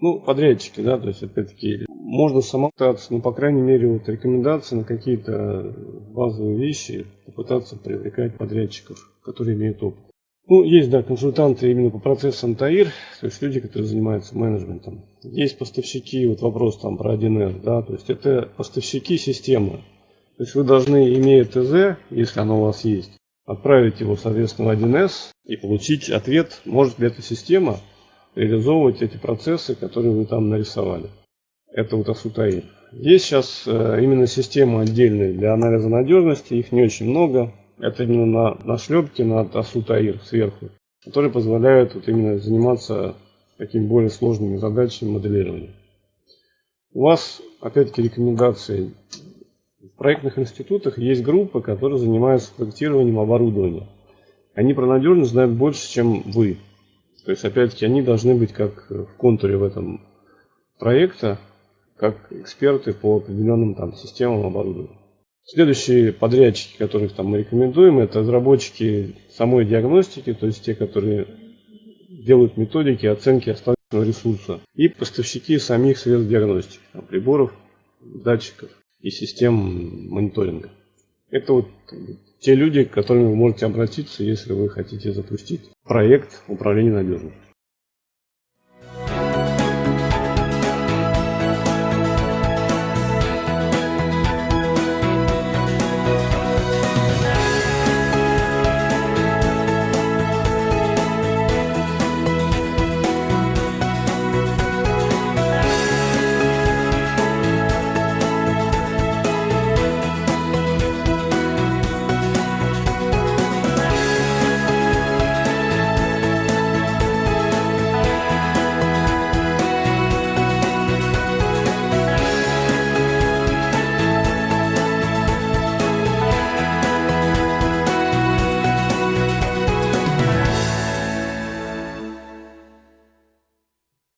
Ну, подрядчики, да, то есть, опять-таки, можно самому пытаться, ну, по крайней мере, вот рекомендации на какие-то базовые вещи попытаться привлекать подрядчиков, которые имеют опыт. Ну, есть, да, консультанты именно по процессам ТАИР, то есть люди, которые занимаются менеджментом. Есть поставщики, вот вопрос там про 1С, да, то есть это поставщики системы. То есть вы должны, имея ТЗ, если оно у вас есть, отправить его, соответственно, в 1С и получить ответ, может ли эта система реализовывать эти процессы, которые вы там нарисовали. Это вот АСУТАИ. Есть сейчас э, именно системы отдельные для анализа надежности, их не очень много. Это именно на, на шлепке над АСУТАИР сверху, которые позволяют вот именно заниматься такими более сложными задачами моделирования. У вас, опять-таки, рекомендации. В проектных институтах есть группы, которые занимаются проектированием оборудования. Они про надежность знают больше, чем вы. То есть, опять-таки, они должны быть как в контуре в этом проекта, как эксперты по определенным там системам оборудования. Следующие подрядчики, которых там мы рекомендуем, это разработчики самой диагностики, то есть те, которые делают методики оценки остаточного ресурса, и поставщики самих средств диагностики, там, приборов, датчиков и систем мониторинга. Это вот те люди, к которым вы можете обратиться, если вы хотите запустить проект управления надежностью.